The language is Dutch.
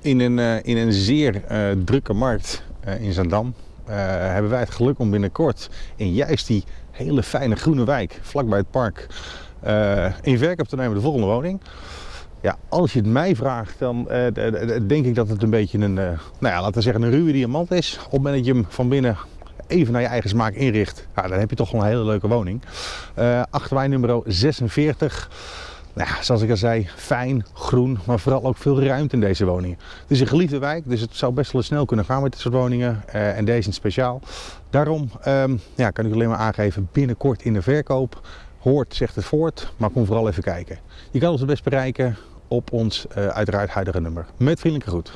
In een, eh, in een zeer eh, drukke markt eh, in Zandam hebben wij het geluk om binnenkort in juist die hele fijne groene wijk, vlakbij het park, in verkoop te nemen de volgende woning. Ja, als je het mij vraagt, dan denk ik dat het een beetje een, nou ja, laten we zeggen een ruwe diamant is. Op het moment dat je hem van binnen even naar je eigen smaak inricht, ja, dan heb je toch wel een hele leuke woning. Eh achterwijn nummer 46. Nou ja, zoals ik al zei, fijn, groen, maar vooral ook veel ruimte in deze woningen. Het is een geliefde wijk, dus het zou best wel snel kunnen gaan met dit soort woningen. eh, en deze in speciaal. Daarom ehm, ja, kan ik alleen maar aangeven, binnenkort in de verkoop. Hoort zegt het voort, maar kom vooral even kijken. Je kan ons het best bereiken op ons eh, uiteraard huidige nummer. Met vriendelijke groet.